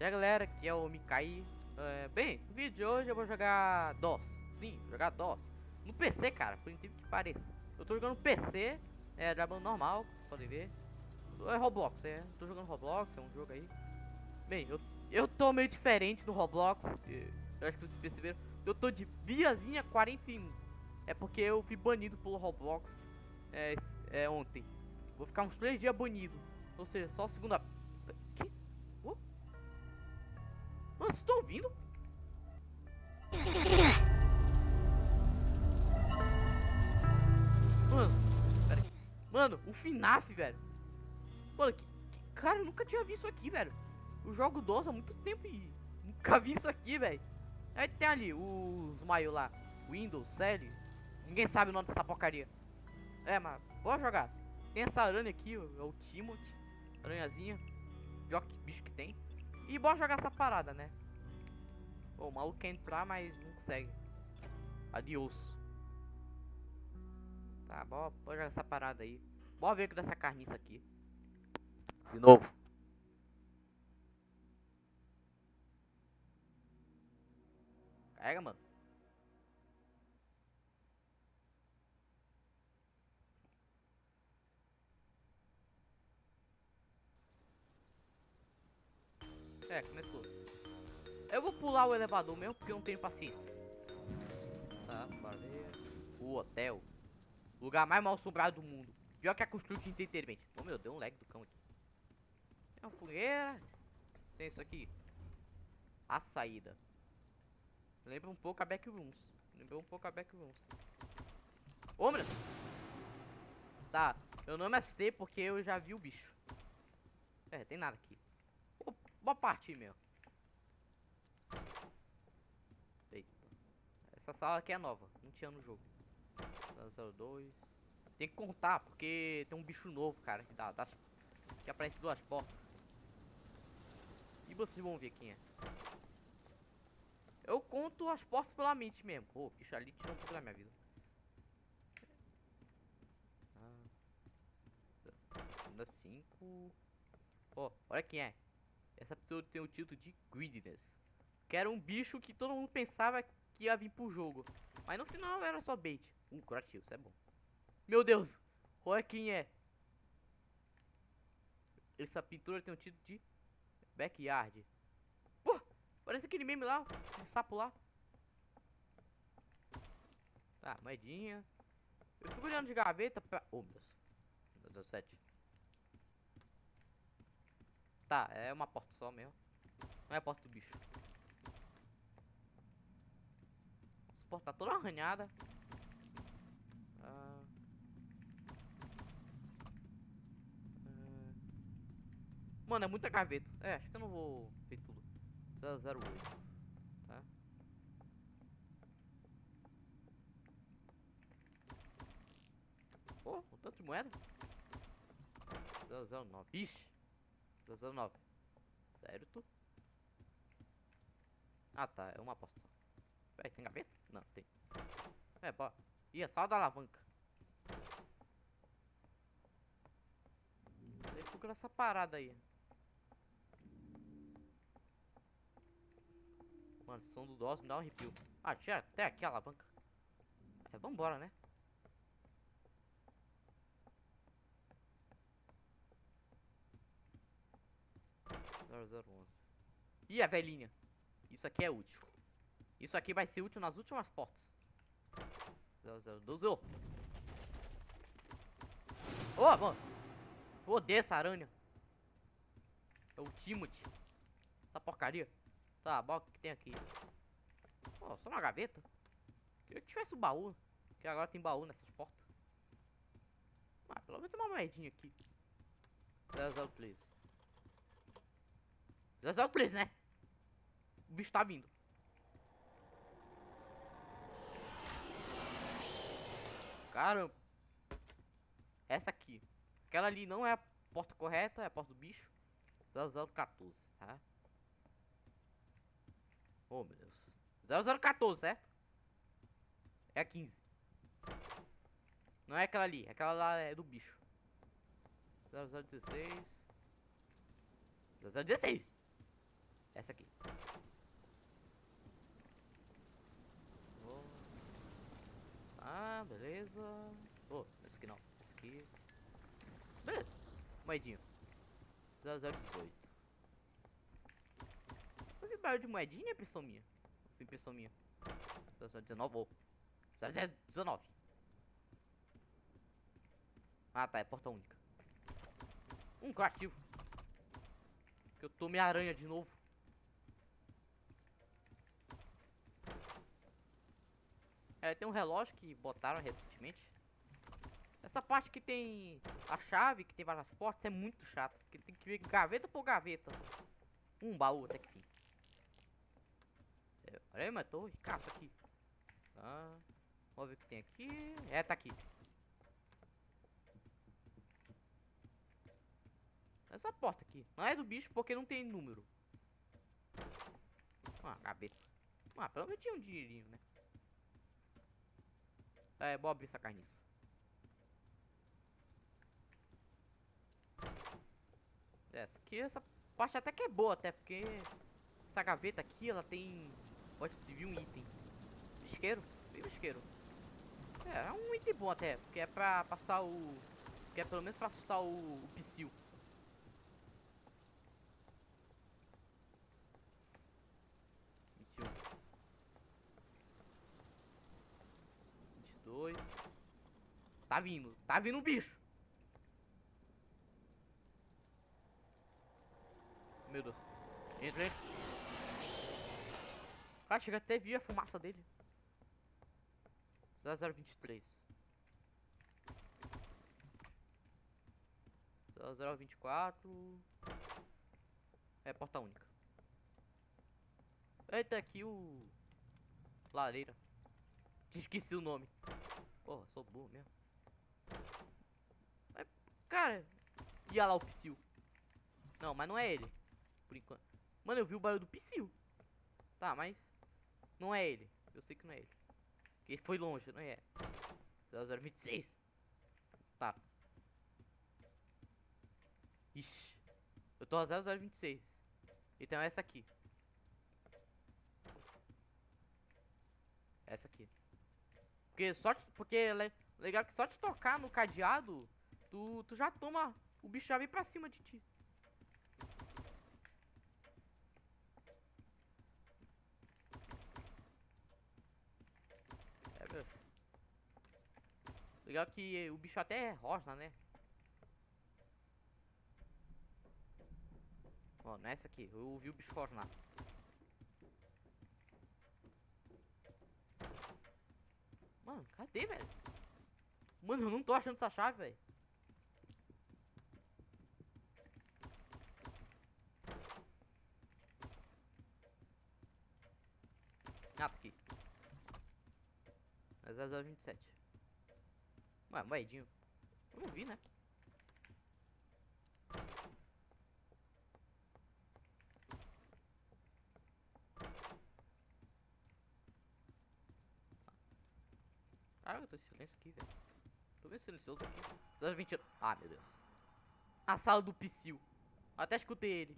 E aí galera, aqui é o Mikai. É, bem, no vídeo de hoje eu vou jogar DOS. Sim, jogar DOS. No PC, cara, por incrível que pareça. Eu tô jogando PC, é gravando normal, vocês podem ver. É Roblox, é. Tô jogando Roblox, é um jogo aí. Bem, eu, eu tô meio diferente no Roblox. Eu acho que vocês perceberam. Eu tô de Biazinha 41. É porque eu fui banido pelo Roblox é, é ontem. Vou ficar uns 3 dias banido. Ou seja, só segunda. Vocês estão ouvindo? Mano, pera. Mano, o FNAF, velho. Mano, que, que, cara, eu nunca tinha visto isso aqui, velho. Eu jogo DOS há muito tempo e nunca vi isso aqui, velho. Aí tem ali os maio lá. Windows, série. Ninguém sabe o nome dessa porcaria. É, mas bora jogar. Tem essa aranha aqui, é o Timothy. Aranhazinha. Pior que bicho que tem. E bora jogar essa parada, né? Pô, o maluco quer entrar, mas não consegue. Adiós. Tá, bora, bora jogar essa parada aí. Bora ver o que dessa carniça aqui. De novo. Carrega, mano. É, começou. Eu vou pular o elevador mesmo porque eu não tenho paciência. Tá, valeu. O hotel. Lugar mais mal assombrado do mundo. Pior que a de entretenimento. Oh meu, deu um lag do cão aqui. Tem uma fogueira. Tem isso aqui. A saída. Lembra um pouco a Backrooms. Lembrou um pouco a Backrooms. Ô, meu. Tá, eu não me assustei porque eu já vi o bicho. É, tem nada aqui. Pô, boa parte, meu. Eita. Essa sala aqui é nova. Não tinha no jogo. 02. Tem que contar, porque tem um bicho novo, cara. Que, dá, que aparece duas portas. E vocês vão ver quem é. Eu conto as portas pela mente mesmo. Pô, bicho ali tirou um pouco da minha vida. Ah. 5. Ó, olha quem é. Essa pessoa tem o título de Greediness. Que era um bicho que todo mundo pensava que ia vir pro jogo. Mas no final era só bait. Um curativo, isso é bom. Meu Deus! Olha quem é. Essa pintura tem o título de Backyard. Pô! Parece aquele meme lá. Aquele sapo lá. Tá, moedinha. Eu fico olhando de gaveta pra... Oh, meu Deus. 17. Tá, é uma porta só mesmo. Não é a porta do bicho. Essa porta tá toda arranhada. Ah. Ah. Mano, é muita gaveta. É, acho que eu não vou ver tudo. 008. Tá? Pô, um tanto de moeda. 009. Ixi. 009. Certo. Ah, tá. É uma aposta só. Peraí, tem gaveta? Não, tem. É, pô. Ih, é só da alavanca. Deixa eu essa parada aí. Mano, som do DOS me dá um arrepio. Ah, tinha até aqui a alavanca. É, vambora, né? Zero, zero, onze. Ih, a velhinha. Isso aqui é útil. Isso aqui vai ser útil nas últimas portas. 0012. Ô, oh, mano. Eu odeio essa aranha. É o Timothy. Essa porcaria. Tá, bom, o que, tem aqui? Oh, só uma gaveta. Queria que tivesse o um baú. Que agora tem baú nessas portas. Ah, pelo menos tem uma moedinha aqui. 0013. 0013, né? O bicho tá vindo. Caramba. Essa aqui. Aquela ali não é a porta correta, é a porta do bicho. 0014, tá? Oh, meu Deus. 0014, certo? É a 15. Não é aquela ali. Aquela lá é do bicho. 0016. 0016. Essa aqui. Oh. Ah, beleza. Oh, essa aqui não. Essa aqui. Beleza. Moedinho. 0018. Eu vi barulho de moedinha, impressão minha. Foi impressão minha. 0019. Oh. 0019. Ah, tá. É porta única. Um criativo. Que eu tomei aranha de novo. É, tem um relógio que botaram recentemente. Essa parte que tem a chave, que tem várias portas, é muito chato. Porque tem que ver gaveta por gaveta. Um baú até que fim. É, olha aí, mas tô ricaço aqui. Tá. Vamos ver o que tem aqui. É, tá aqui. Essa porta aqui. Não é do bicho porque não tem número. Ah, gaveta. Ah, pelo menos tinha um dinheirinho, né? É, bom abrir essa carniça. Essa aqui, essa parte até que é boa, até porque essa gaveta aqui, ela tem. Pode vir um item. Isqueiro? Bem isqueiro. É, é um item bom até, porque é pra passar o. Que é pelo menos pra assustar o, o psil. Tá vindo. Tá vindo o bicho. Meu Deus. Entra, entra. Cara, chega até vi a fumaça dele. 0023. 0024. É porta única. Eita, aqui o. Lareira. Esqueci o nome. Porra, sou burro mesmo. Mas, cara. Ia lá o Psyu. Não, mas não é ele. Por enquanto. Mano, eu vi o barulho do Psyu. Tá, mas. Não é ele. Eu sei que não é ele. Porque foi longe, não é? 0026. Tá. Ixi. Eu tô a 0026. Então é essa aqui. Essa aqui. Porque só te, porque é legal que só te tocar no cadeado, tu, tu já toma, o bicho já vem pra cima de ti. É, bicho. Legal que o bicho até é rosa, né? Ó, nessa aqui, eu ouvi o bicho rosnar. Mano, cadê, velho? Mano, eu não tô achando essa chave, velho. Ah, tá aqui. É 0027. Ué, moedinho. Eu não vi, né? Caralho, eu tô em silêncio aqui, velho. Tô bem silencioso aqui. 220. Ah, meu Deus. A sala do Psyu. Até escutei ele.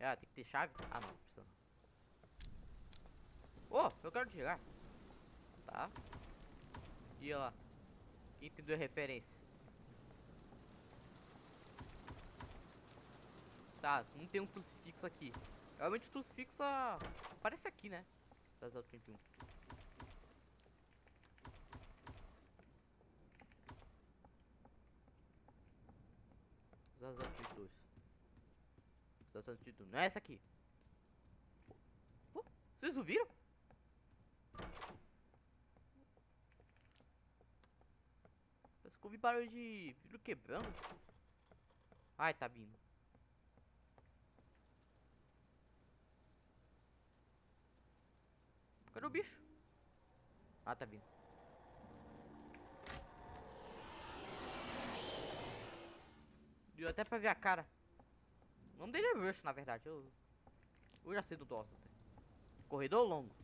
Ah, tem que ter chave? Ah, não, precisa não. Oh, eu quero chegar. Tá. E lá. Quem entendeu a referência? Tá, não tem um crucifixo aqui. Realmente tu fixa. Aparece aqui, né? 0031. Zero trinta dois. Zero trinta Não é essa aqui. Vocês ouviram? Parece que ouvi barulho de vidro quebrando. Ai, tá vindo. Cadê o bicho? Ah, tá vindo. Deu até pra ver a cara. O nome dele é Rush, na verdade. Eu, eu já sei do DOS até. Corredor longo.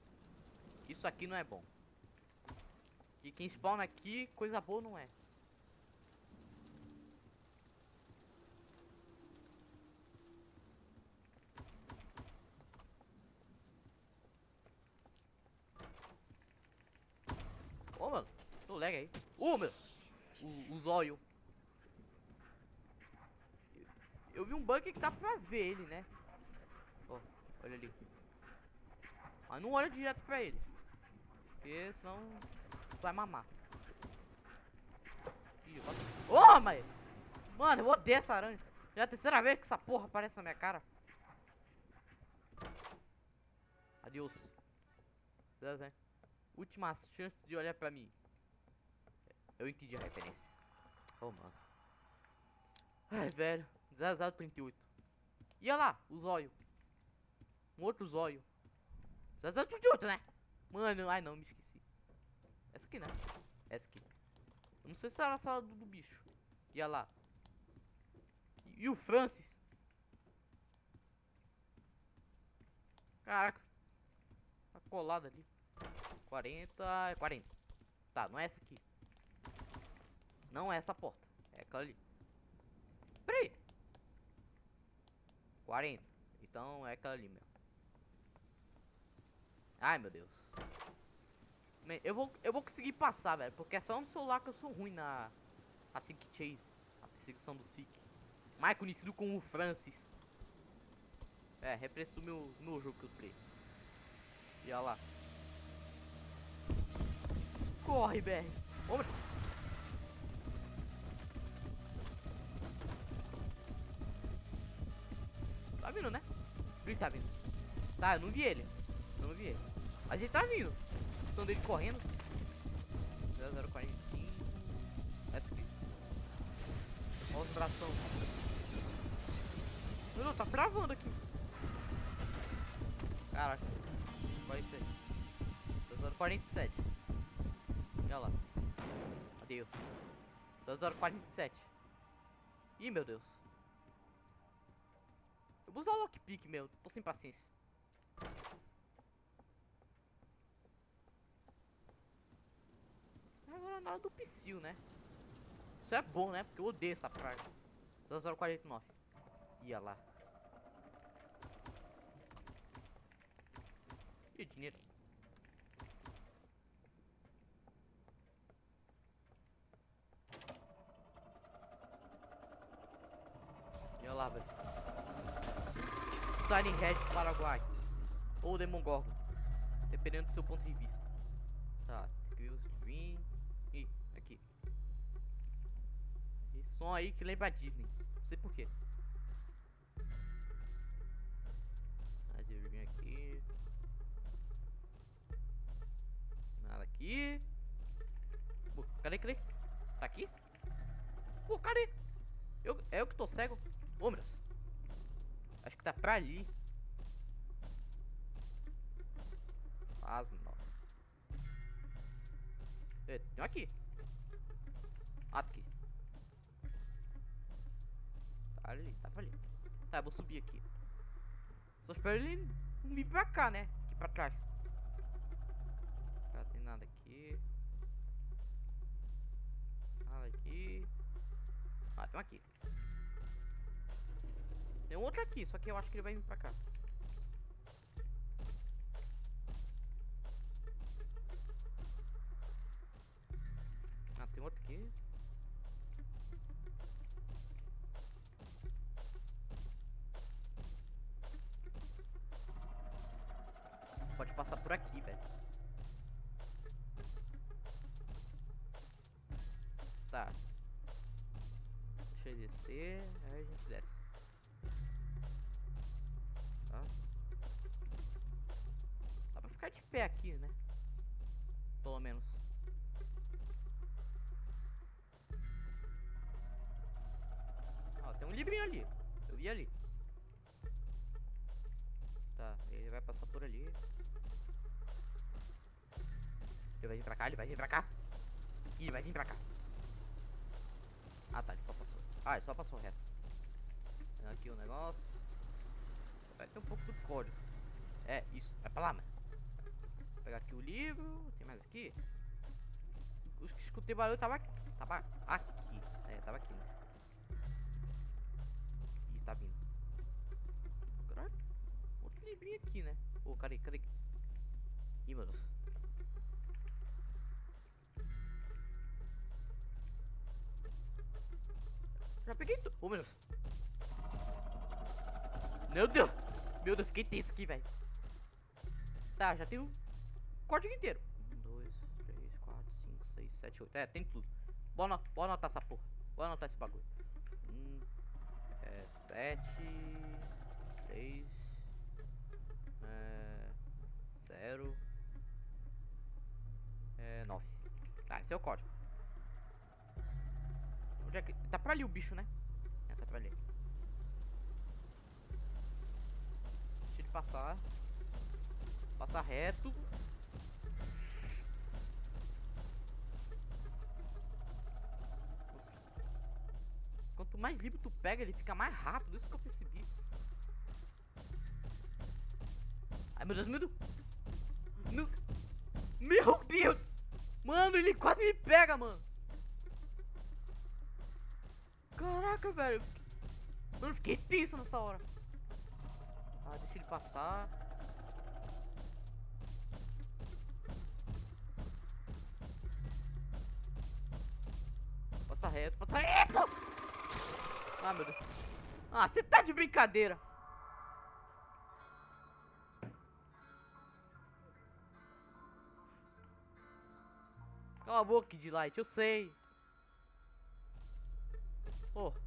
Isso aqui não é bom. E quem spawna aqui, coisa boa não é. Pega aí. Ô, meu! O, o zóio. Eu, eu vi um bug que dá pra ver ele, né? Ó, olha ali. Mas não olha direto pra ele. Porque senão vai mamar. Ô, oh, mas... Mano, eu odeio essa aranha. Já é a terceira vez que essa porra aparece na minha cara. Adeus. Última chance de olhar pra mim. Eu entendi a referência. Oh, mano. Ai, velho. 0038. E olha lá, o zóio. Um outro zóio. 0038, né? Mano, ai não, me esqueci. Essa aqui, né? Essa aqui. Eu não sei se era a sala do, do bicho. E olha lá. E, e o Francis? Caraca. Tá colado ali. 40, 40. Tá, não é essa aqui. Não é essa porta. É aquela ali. Peraí. 40. Então é aquela ali mesmo. Ai, meu Deus. Eu vou, eu vou conseguir passar, velho. Porque é só no celular que eu sou ruim na... A Sick Chase. A perseguição do Sick. Mais conhecido como Francis. É, refresco o meu, meu jogo que eu tenho. E olha lá. Corre, BR. Vamos. Ele tá vindo. Tá, eu não vi ele. Eu não vi ele. Mas ele tá vindo. Estão dele correndo. 0045. Essa aqui. Olha os bração. Não, não, tá travando aqui. Caraca. É isso aí? 0047. Olha lá. Adeus. 0047. Ih, meu Deus. Eu vou usar o lockpick, meu. Tô sem paciência. Agora nada do psil, né? Isso é bom, né? Porque eu odeio essa praga. 0049. Ia lá. E o dinheiro? Olha lá, velho. Siren Head Paraguai. Ou Demon Gorgon. Dependendo do seu ponto de vista. Tá, o screen. Ih, aqui. Esse som aí que lembra a Disney. Não sei porquê. Deixa eu vir aqui. Nada aqui. Pô, cadê, cadê? Tá aqui? Pô, cadê? Eu, é eu que tô cego? Ô, meu Deus. Acho que tá pra ali. Asma. É, tem aqui. Tá aqui. Tá ali, tava ali. Tá, eu vou subir aqui. Só espero ele não vir pra cá, né? Aqui pra trás. Não tem nada aqui. Nada aqui. Ah, tem um aqui. Tem um outro aqui, só que eu acho que ele vai vir pra cá. Ah, tem outro aqui. Pode passar por aqui, velho. Tá. Deixa eu descer, aí a gente desce. ficar de pé aqui, né? Pelo menos. Ó, tem um livrinho ali. Eu vi ali. Tá, ele vai passar por ali. Ele vai vir pra cá, ele vai vir pra cá. Ih, ele vai vir pra cá. Ah, tá, ele só passou. Ah, ele só passou reto. Aqui o negócio. Vai ter um pouco do código. É, isso. Vai pra lá, mano. Vou pegar aqui o livro. Tem mais aqui? Os que escutei barulho tava aqui. Tava aqui. É, tava aqui, né? Ih, tá vindo. Caraca. Outro livrinho aqui, né? Ô, oh, cadê? Cadê? Ih, meu Já peguei tudo. Ô, oh, meu Deus. Meu Deus. Meu Deus, fiquei tenso aqui, velho. Tá, já tenho código inteiro. Um, dois, três, quatro, cinco, seis, sete, oito. É, tem tudo. Bora, bora anotar essa porra. Bora anotar esse bagulho. Um, é, sete, três, é, zero, é, nove. Tá, esse é o código. Onde é que... Tá pra ali o bicho, né? É, tá pra ali. Deixa ele passar. Passar reto. Quanto mais livro tu pega, ele fica mais rápido. Isso que eu percebi. Ai, meu Deus, meu Deus. Meu, Deus. Mano, ele quase me pega, mano. Caraca, velho. Mano, fiquei tenso nessa hora. Ah, deixa ele passar. Passa reto, passa reto! Ah, meu Deus. Ah, você tá de brincadeira. Cala a boca, de light, eu sei. Oh,